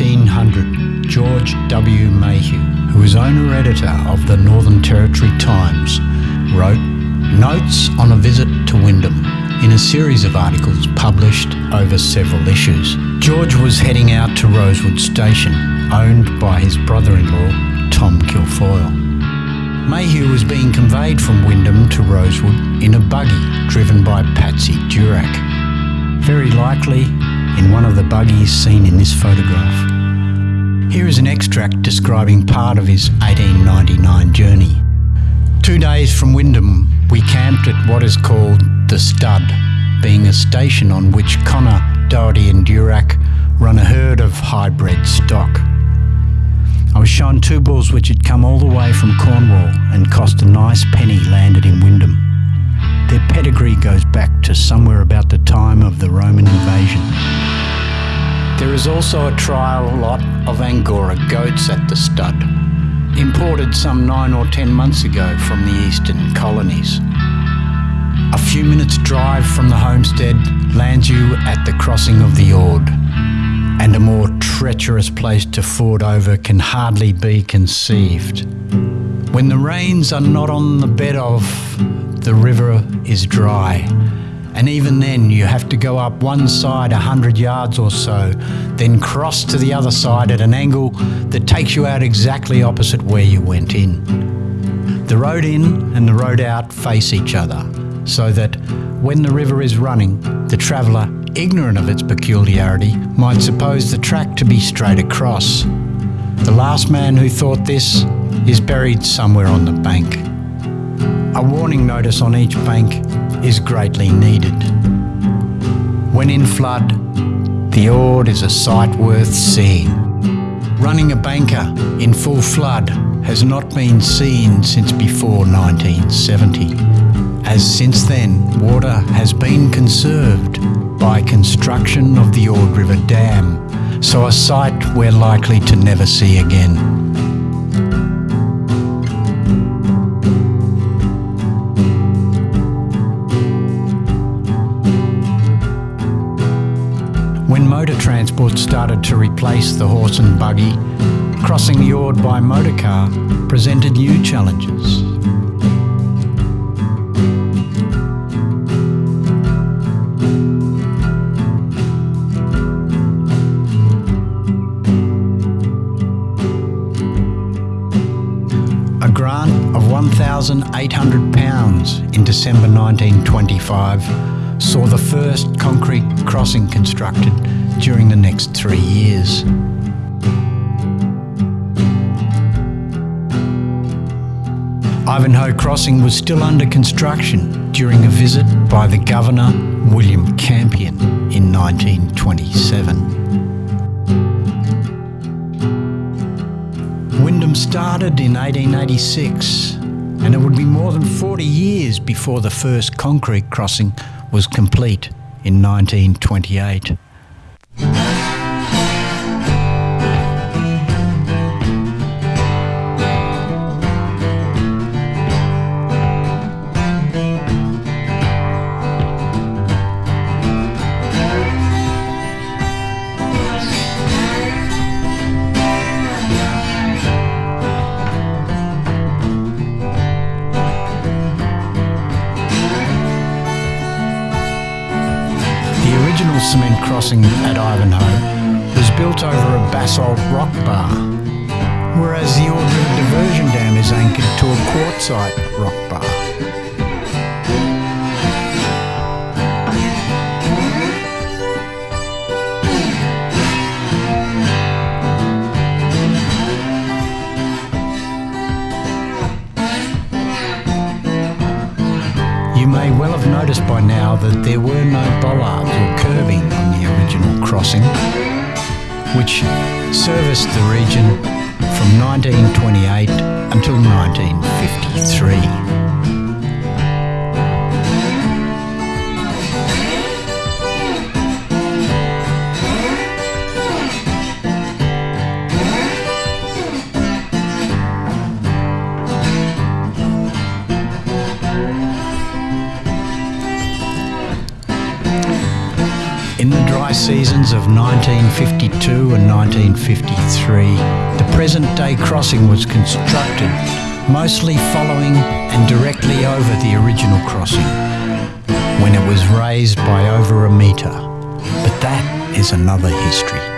1900, George W. Mayhew, who was owner editor of the Northern Territory Times, wrote Notes on a Visit to Wyndham in a series of articles published over several issues. George was heading out to Rosewood Station, owned by his brother in law, Tom Kilfoyle. Mayhew was being conveyed from Wyndham to Rosewood in a buggy driven by Patsy Durack. Very likely in one of the buggies seen in this photograph. Here is an extract describing part of his 1899 journey. Two days from Wyndham, we camped at what is called the Stud, being a station on which Connor, Doherty, and Durack run a herd of hybrid stock. I was shown two bulls which had come all the way from Cornwall and cost a nice penny landed in Wyndham. Their pedigree goes back to somewhere about the time of the Roman invasion. There is also a trial lot of Angora goats at the stud, imported some nine or ten months ago from the eastern colonies. A few minutes' drive from the homestead lands you at the crossing of the Ord, and a more treacherous place to ford over can hardly be conceived. When the rains are not on the bed of, the river is dry, and even then you have to go up one side a hundred yards or so, then cross to the other side at an angle that takes you out exactly opposite where you went in. The road in and the road out face each other, so that when the river is running, the traveller ignorant of its peculiarity, might suppose the track to be straight across. The last man who thought this is buried somewhere on the bank. A warning notice on each bank is greatly needed. When in flood, the Ord is a sight worth seeing. Running a banker in full flood has not been seen since before 1970, as since then water has been conserved by construction of the Ord River Dam, so a sight we're likely to never see again. Transport started to replace the horse and buggy, crossing the Ord by motorcar presented new challenges. A grant of £1,800 in December 1925 saw the first concrete crossing constructed during the next three years. Ivanhoe Crossing was still under construction during a visit by the Governor William Campion in 1927. Wyndham started in 1886 and it would be more than 40 years before the first concrete crossing was complete in 1928. Cement crossing at Ivanhoe was built over a basalt rock bar, whereas the Ord River Diversion Dam is anchored to a quartzite rock bar. Noticed by now that there were no bollards or curbing on the original crossing, which serviced the region from 1928 until 1953. In the dry seasons of 1952 and 1953, the present-day crossing was constructed, mostly following and directly over the original crossing, when it was raised by over a metre. But that is another history.